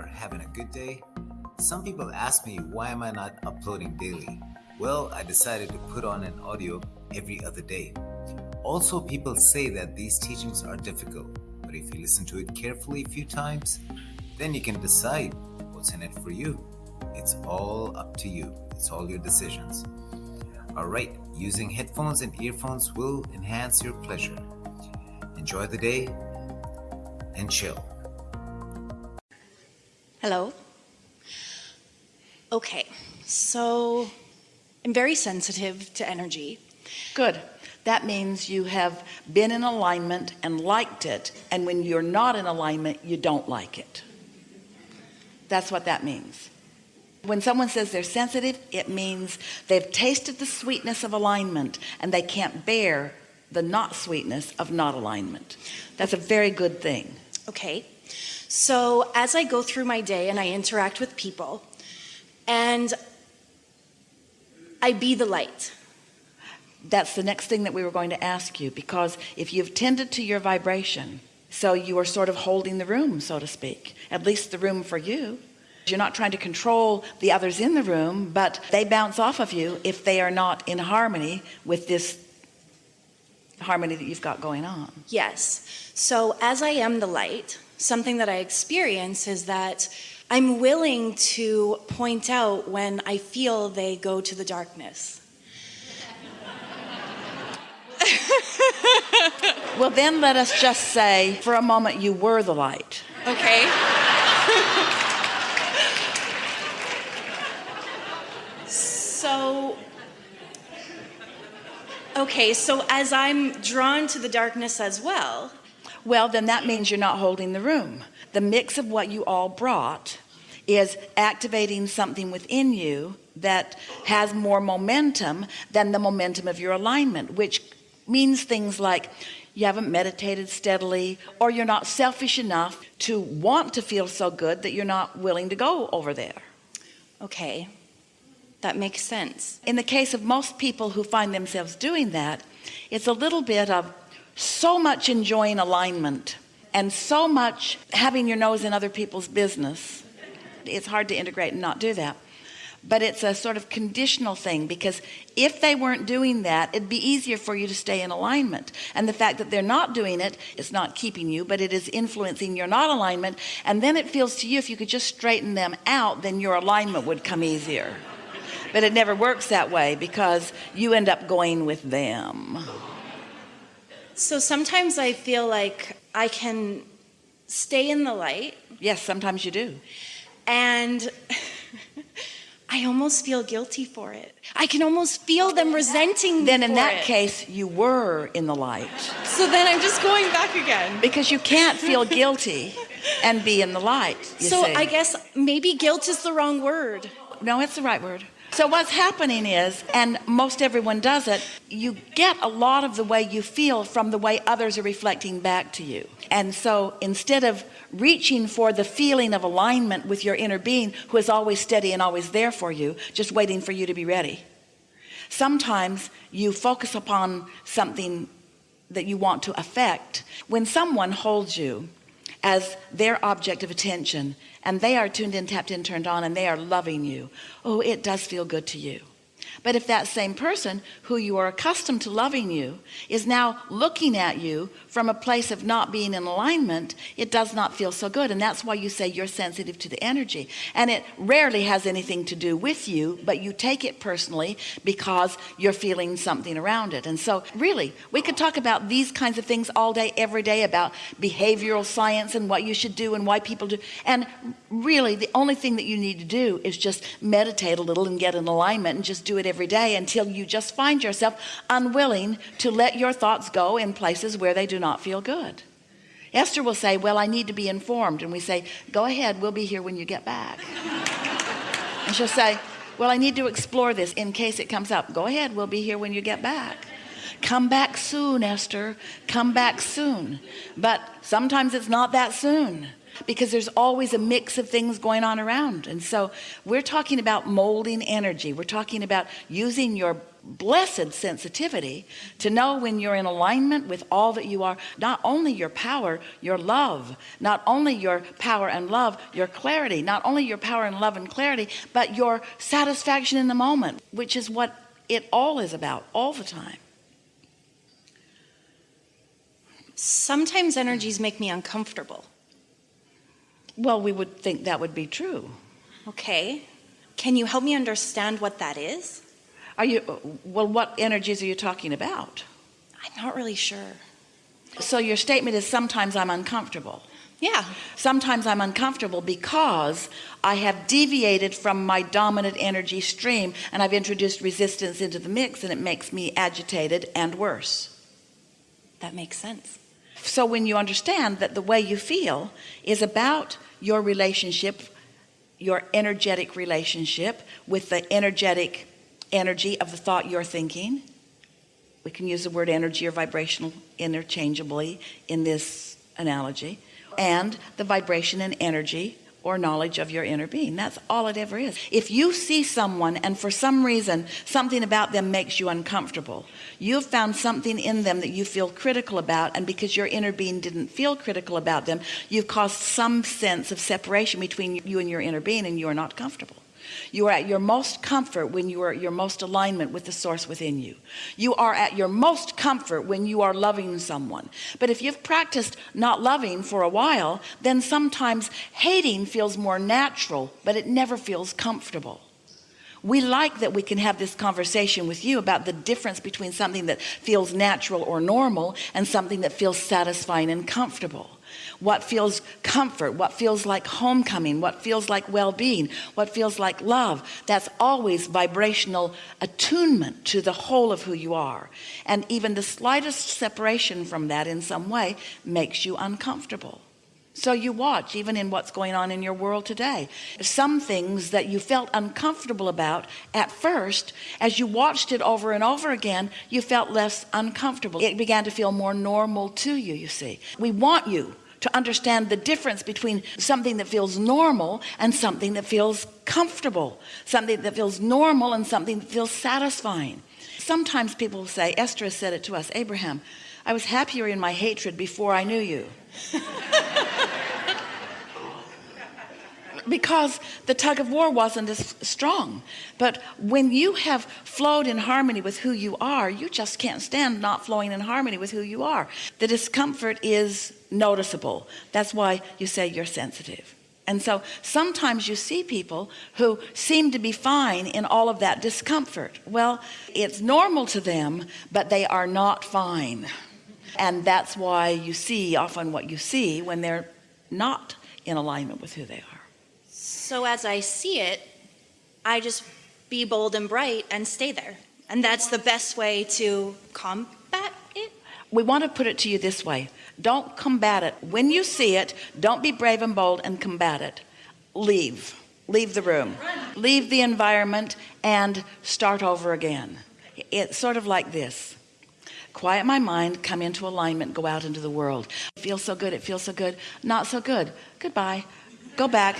are having a good day? Some people ask me why am I not uploading daily? Well, I decided to put on an audio every other day. Also, people say that these teachings are difficult, but if you listen to it carefully a few times, then you can decide what's in it for you. It's all up to you. It's all your decisions. Alright, using headphones and earphones will enhance your pleasure. Enjoy the day and chill. Hello. Okay, so I'm very sensitive to energy. Good. That means you have been in alignment and liked it. And when you're not in alignment, you don't like it. That's what that means. When someone says they're sensitive, it means they've tasted the sweetness of alignment and they can't bear the not sweetness of not alignment. That's a very good thing. Okay, so as I go through my day and I interact with people and I be the light. That's the next thing that we were going to ask you because if you've tended to your vibration, so you are sort of holding the room, so to speak, at least the room for you. You're not trying to control the others in the room, but they bounce off of you if they are not in harmony with this harmony that you've got going on. Yes. So as I am the light, something that I experience is that I'm willing to point out when I feel they go to the darkness. well, then let us just say for a moment you were the light. Okay. so, okay, so as I'm drawn to the darkness as well, well then that means you're not holding the room. The mix of what you all brought is activating something within you that has more momentum than the momentum of your alignment which means things like you haven't meditated steadily or you're not selfish enough to want to feel so good that you're not willing to go over there. Okay. That makes sense. In the case of most people who find themselves doing that it's a little bit of so much enjoying alignment and so much having your nose in other people's business it's hard to integrate and not do that. But it's a sort of conditional thing because if they weren't doing that it'd be easier for you to stay in alignment. And the fact that they're not doing it it's not keeping you but it is influencing your not alignment. And then it feels to you if you could just straighten them out then your alignment would come easier. But it never works that way because you end up going with them so sometimes I feel like I can stay in the light. Yes, sometimes you do. And I almost feel guilty for it. I can almost feel them resenting me. Then in that it. case, you were in the light. So then I'm just going back again. Because you can't feel guilty and be in the light. so see. I guess maybe guilt is the wrong word. No, it's the right word. So what's happening is, and most everyone does it, you get a lot of the way you feel from the way others are reflecting back to you. And so instead of reaching for the feeling of alignment with your inner being who is always steady and always there for you, just waiting for you to be ready. Sometimes you focus upon something that you want to affect. When someone holds you as their object of attention. And they are tuned in tapped in turned on and they are loving you. Oh it does feel good to you but if that same person who you are accustomed to loving you is now looking at you from a place of not being in alignment, it does not feel so good. And that's why you say you're sensitive to the energy. And it rarely has anything to do with you, but you take it personally because you're feeling something around it. And so really, we could talk about these kinds of things all day, every day about behavioral science and what you should do and why people do. And really, the only thing that you need to do is just meditate a little and get in alignment and just do it every day until you just find yourself unwilling to let your thoughts go in places where they do not feel good. Esther will say well I need to be informed. And we say go ahead we'll be here when you get back. And she'll say well I need to explore this in case it comes up. Go ahead we'll be here when you get back. Come back soon Esther. Come back soon. But sometimes it's not that soon because there's always a mix of things going on around. And so we're talking about molding energy. We're talking about using your blessed sensitivity to know when you're in alignment with all that you are. Not only your power your love. Not only your power and love your clarity. Not only your power and love and clarity but your satisfaction in the moment which is what it all is about all the time. Sometimes energies make me uncomfortable. Well we would think that would be true Okay. Can you help me understand what that is? are you well what energies are you talking about I'm not really sure. so your statement is sometimes I'm uncomfortable Yeah. sometimes I'm uncomfortable because I have deviated from my dominant energy stream and I've introduced resistance into the mix and it makes me agitated and worse That makes sense. so when you understand that the way you feel is about your relationship your energetic relationship with the energetic energy of the thought you're thinking. We can use the word energy or vibrational interchangeably in this analogy. And the vibration and energy or knowledge of your inner being. That's all it ever is. If you see someone and for some reason something about them makes you uncomfortable you've found something in them that you feel critical about and because your inner being didn't feel critical about them you've caused some sense of separation between you and your inner being and you are not comfortable you are at your most comfort when you are at your most alignment with the source within you. You are at your most comfort when you are loving someone. But if you've practiced not loving for a while then sometimes hating feels more natural but it never feels comfortable. We like that we can have this conversation with you about the difference between something that feels natural or normal and something that feels satisfying and comfortable what feels comfort? What feels like homecoming? What feels like well-being? What feels like love? That's always vibrational attunement to the whole of who you are. And even the slightest separation from that in some way makes you uncomfortable. So you watch even in what's going on in your world today. Some things that you felt uncomfortable about at first as you watched it over and over again you felt less uncomfortable. It began to feel more normal to you you see. We want you to understand the difference between something that feels normal and something that feels comfortable something that feels normal and something that feels satisfying. Sometimes people say Esther said it to us Abraham I was happier in my hatred before I knew you because the tug of war wasn't as strong. But when you have flowed in harmony with who you are you just can't stand not flowing in harmony with who you are. The discomfort is noticeable. That's why you say you're sensitive. And so sometimes you see people who seem to be fine in all of that discomfort. Well it's normal to them but they are not fine. And that's why you see often what you see when they're not in alignment with who they are So as I see it, I just be bold and bright and stay there. And that's the best way to combat it. we want to put it to you this way. Don't combat it. When you see it don't be brave and bold and combat it. Leave. Leave the room. Leave the environment and start over again. It's sort of like this. Quiet my mind come into alignment go out into the world. It feels so good it feels so good. Not so good. Goodbye. Go back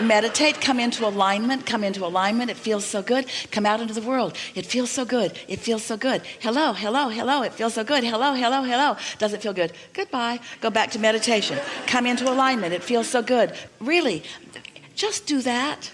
meditate come into alignment come into alignment. It feels so good. Come out into the world. It feels so good. It feels so good. Hello hello hello. It feels so good. Hello hello hello. Does it feel good? Goodbye. Go back to meditation. Come into alignment. It feels so good. Really just do that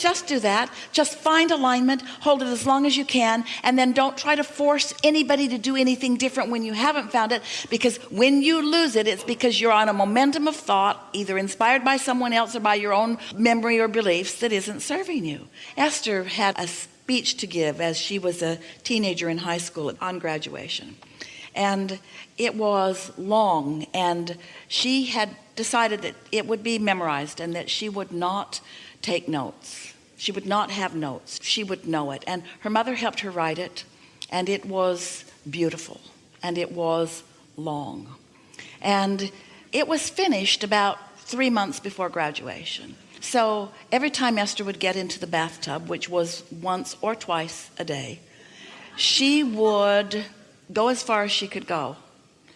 just do that. Just find alignment hold it as long as you can and then don't try to force anybody to do anything different when you haven't found it because when you lose it it's because you're on a momentum of thought either inspired by someone else or by your own memory or beliefs that isn't serving you. Esther had a speech to give as she was a teenager in high school on graduation. And it was long and she had decided that it would be memorized and that she would not take notes. She would not have notes. She would know it. And her mother helped her write it and it was beautiful and it was long. And it was finished about three months before graduation. So every time Esther would get into the bathtub which was once or twice a day she would go as far as she could go.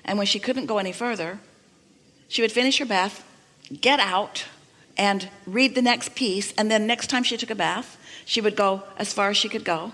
And when she couldn't go any further she would finish her bath, get out, and read the next piece. And then next time she took a bath, she would go as far as she could go.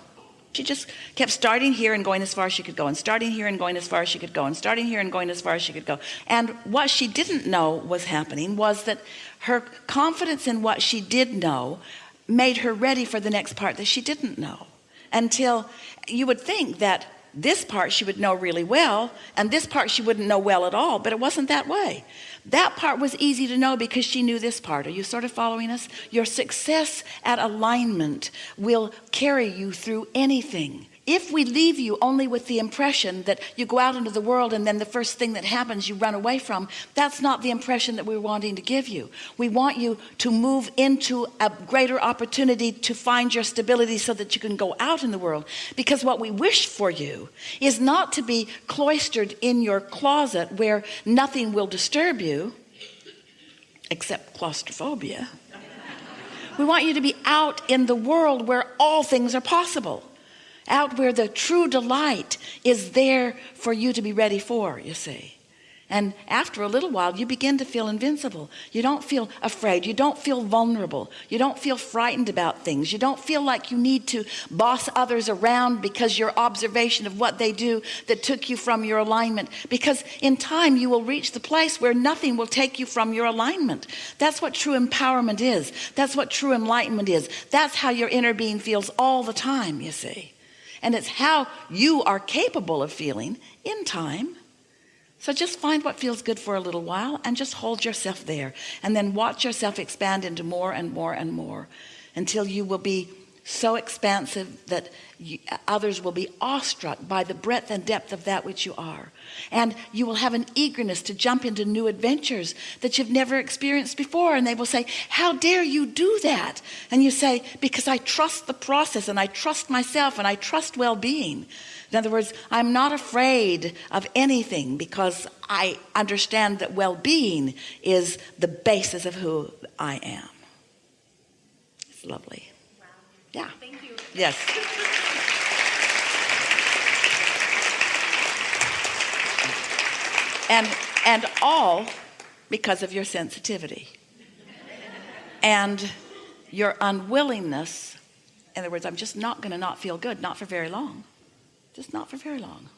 She just kept starting here and going as far as she could go, and starting here and going as far as she could go, and starting here and going as far as she could go. And what she didn't know was happening was that her confidence in what she did know made her ready for the next part that she didn't know until you would think that this part she would know really well and this part she wouldn't know well at all but it wasn't that way. That part was easy to know because she knew this part. Are you sort of following us? Your success at alignment will carry you through anything if we leave you only with the impression that you go out into the world and then the first thing that happens you run away from that's not the impression that we're wanting to give you. We want you to move into a greater opportunity to find your stability so that you can go out in the world. Because what we wish for you is not to be cloistered in your closet where nothing will disturb you except claustrophobia. We want you to be out in the world where all things are possible out where the true delight is there for you to be ready for you see. And after a little while you begin to feel invincible. You don't feel afraid. You don't feel vulnerable. You don't feel frightened about things. You don't feel like you need to boss others around because your observation of what they do that took you from your alignment. Because in time you will reach the place where nothing will take you from your alignment. That's what true empowerment is. That's what true enlightenment is. That's how your inner being feels all the time you see and it's how you are capable of feeling in time. So just find what feels good for a little while and just hold yourself there. And then watch yourself expand into more and more and more until you will be so expansive that you, others will be awestruck by the breadth and depth of that which you are. And you will have an eagerness to jump into new adventures that you've never experienced before. And they will say how dare you do that? And you say because I trust the process and I trust myself and I trust well-being. In other words I'm not afraid of anything because I understand that well-being is the basis of who I am. It's lovely yeah. Thank you. yes. And and all because of your sensitivity and your unwillingness. In other words I'm just not going to not feel good not for very long. Just not for very long